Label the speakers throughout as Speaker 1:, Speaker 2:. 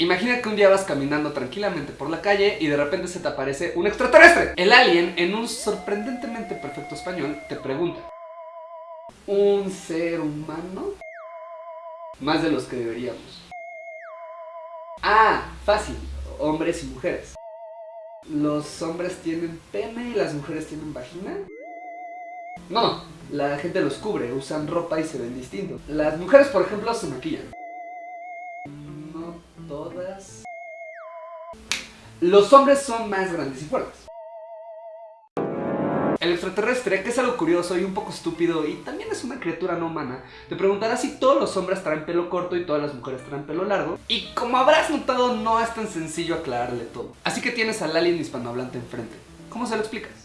Speaker 1: Imagina que un día vas caminando tranquilamente por la calle y de repente se te aparece un extraterrestre. El alien, en un sorprendentemente perfecto español, te pregunta, ¿un ser humano? Más de los que deberíamos. Ah, fácil, hombres y mujeres. ¿Los hombres tienen pene y las mujeres tienen vagina? No, la gente los cubre, usan ropa y se ven distintos. Las mujeres, por ejemplo, se maquillan. Los hombres son más grandes y fuertes. El extraterrestre, que es algo curioso y un poco estúpido y también es una criatura no humana, te preguntará si todos los hombres traen pelo corto y todas las mujeres traen pelo largo. Y como habrás notado, no es tan sencillo aclararle todo. Así que tienes al alien hispanohablante enfrente. ¿Cómo se lo explicas?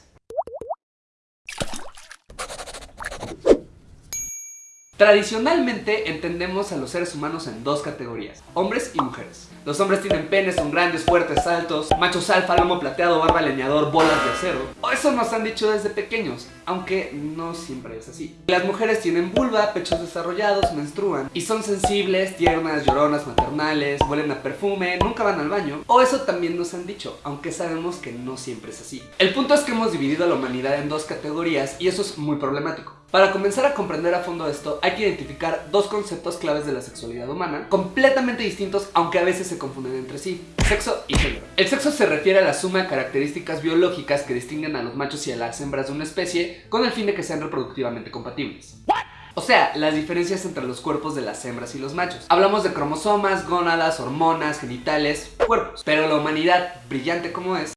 Speaker 1: Tradicionalmente entendemos a los seres humanos en dos categorías, hombres y mujeres. Los hombres tienen penes, son grandes, fuertes, altos, machos alfa, lomo plateado, barba leñador, bolas de acero. O eso nos han dicho desde pequeños, aunque no siempre es así. Las mujeres tienen vulva, pechos desarrollados, menstruan y son sensibles, tiernas, lloronas, maternales, huelen a perfume, nunca van al baño. O eso también nos han dicho, aunque sabemos que no siempre es así. El punto es que hemos dividido a la humanidad en dos categorías y eso es muy problemático. Para comenzar a comprender a fondo esto, hay que identificar dos conceptos claves de la sexualidad humana, completamente distintos aunque a veces se confunden entre sí, sexo y género. El sexo se refiere a la suma de características biológicas que distinguen a los machos y a las hembras de una especie con el fin de que sean reproductivamente compatibles. O sea, las diferencias entre los cuerpos de las hembras y los machos. Hablamos de cromosomas, gónadas, hormonas, genitales, cuerpos. Pero la humanidad, brillante como es,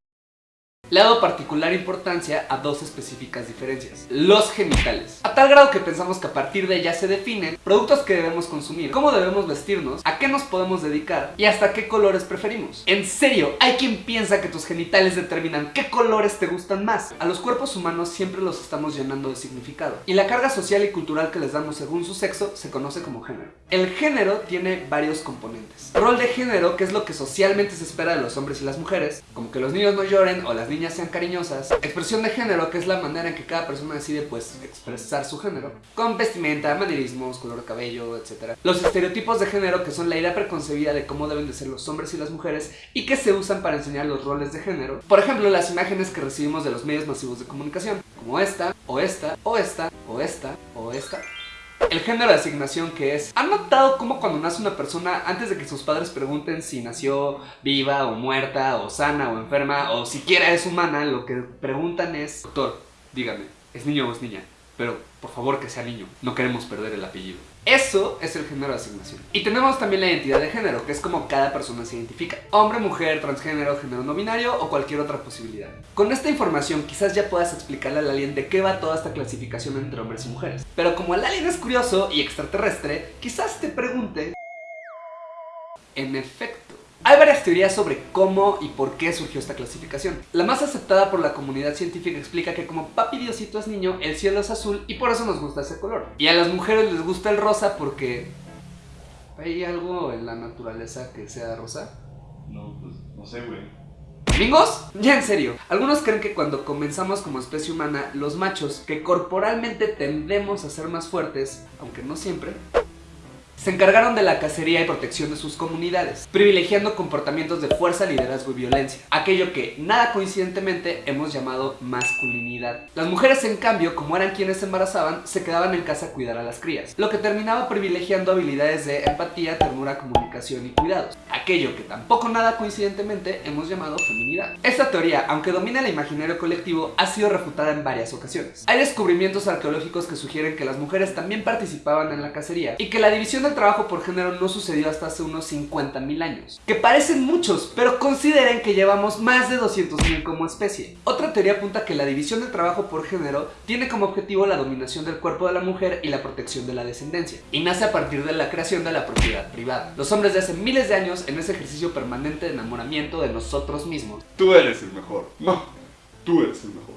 Speaker 1: le ha dado particular importancia a dos específicas diferencias, los genitales. A tal grado que pensamos que a partir de ellas se definen productos que debemos consumir, cómo debemos vestirnos, a qué nos podemos dedicar y hasta qué colores preferimos. En serio, hay quien piensa que tus genitales determinan qué colores te gustan más. A los cuerpos humanos siempre los estamos llenando de significado y la carga social y cultural que les damos según su sexo se conoce como género. El género tiene varios componentes. Rol de género, que es lo que socialmente se espera de los hombres y las mujeres, como que los niños no lloren o las niñas sean cariñosas. Expresión de género, que es la manera en que cada persona decide pues expresar su género. Con vestimenta, manierismos, color de cabello, etc. Los estereotipos de género, que son la idea preconcebida de cómo deben de ser los hombres y las mujeres y que se usan para enseñar los roles de género. Por ejemplo, las imágenes que recibimos de los medios masivos de comunicación, como esta, o esta, o esta, o esta, o esta. El género de asignación que es. ¿Han notado cómo cuando nace una persona antes de que sus padres pregunten si nació viva o muerta o sana o enferma o siquiera es humana lo que preguntan es Doctor, dígame, ¿es niño o es niña? Pero por favor que sea niño, no queremos perder el apellido eso es el género de asignación. Y tenemos también la identidad de género, que es como cada persona se identifica. Hombre, mujer, transgénero, género no binario o cualquier otra posibilidad. Con esta información quizás ya puedas explicarle al alien de qué va toda esta clasificación entre hombres y mujeres. Pero como el alien es curioso y extraterrestre, quizás te pregunte... En efecto, hay varias teorías sobre cómo y por qué surgió esta clasificación. La más aceptada por la comunidad científica explica que como papi Diosito es niño, el cielo es azul y por eso nos gusta ese color. Y a las mujeres les gusta el rosa porque... ¿Hay algo en la naturaleza que sea rosa?
Speaker 2: No, pues no sé, güey.
Speaker 1: ¿Amigos? Ya en serio, algunos creen que cuando comenzamos como especie humana, los machos, que corporalmente tendemos a ser más fuertes, aunque no siempre, se encargaron de la cacería y protección de sus comunidades, privilegiando comportamientos de fuerza, liderazgo y violencia, aquello que, nada coincidentemente, hemos llamado masculinidad. Las mujeres, en cambio, como eran quienes se embarazaban, se quedaban en casa a cuidar a las crías, lo que terminaba privilegiando habilidades de empatía, ternura, comunicación y cuidados, aquello que tampoco nada coincidentemente hemos llamado feminidad. Esta teoría, aunque domina el imaginario colectivo, ha sido refutada en varias ocasiones. Hay descubrimientos arqueológicos que sugieren que las mujeres también participaban en la cacería y que la división el trabajo por género no sucedió hasta hace unos 50.000 años, que parecen muchos, pero consideren que llevamos más de 200.000 como especie. Otra teoría apunta que la división del trabajo por género tiene como objetivo la dominación del cuerpo de la mujer y la protección de la descendencia, y nace a partir de la creación de la propiedad privada. Los hombres de hace miles de años en ese ejercicio permanente de enamoramiento de nosotros mismos.
Speaker 2: Tú eres el mejor. No, tú eres el mejor.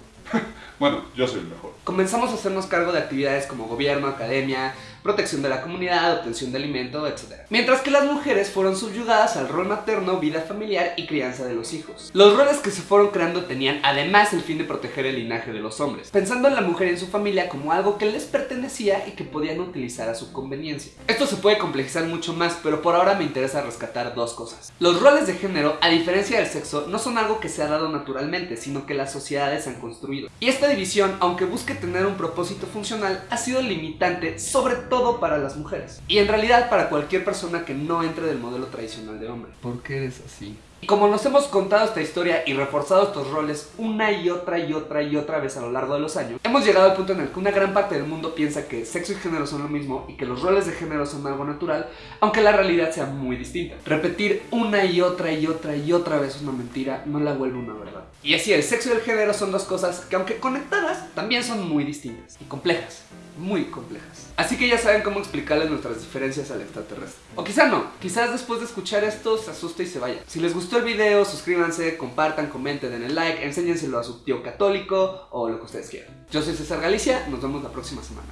Speaker 2: Bueno, yo soy el mejor.
Speaker 1: Comenzamos a hacernos cargo de actividades como gobierno, academia, protección de la comunidad, obtención de alimento, etc. Mientras que las mujeres fueron subyugadas al rol materno, vida familiar y crianza de los hijos. Los roles que se fueron creando tenían además el fin de proteger el linaje de los hombres, pensando en la mujer y en su familia como algo que les pertenecía y que podían utilizar a su conveniencia. Esto se puede complejizar mucho más, pero por ahora me interesa rescatar dos cosas. Los roles de género, a diferencia del sexo, no son algo que se ha dado naturalmente, sino que las sociedades han construido. Y esta división, aunque busque tener un propósito funcional, ha sido limitante sobre todo para las mujeres. Y en realidad para cualquier persona que no entre del modelo tradicional de hombre.
Speaker 3: ¿Por qué eres así?
Speaker 1: Y como nos hemos contado esta historia y reforzado estos roles una y otra y otra y otra vez a lo largo de los años, hemos llegado al punto en el que una gran parte del mundo piensa que sexo y género son lo mismo y que los roles de género son algo natural, aunque la realidad sea muy distinta. Repetir una y otra y otra y otra vez una mentira no la vuelve una verdad. Y así, el sexo y el género son dos cosas que aunque conectadas, también son muy distintas y complejas muy complejas. Así que ya saben cómo explicarles nuestras diferencias al extraterrestre. O quizá no, quizás después de escuchar esto se asuste y se vaya. Si les gustó el video, suscríbanse, compartan, comenten, den el like, enséñenselo a su tío católico o lo que ustedes quieran. Yo soy César Galicia, nos vemos la próxima semana.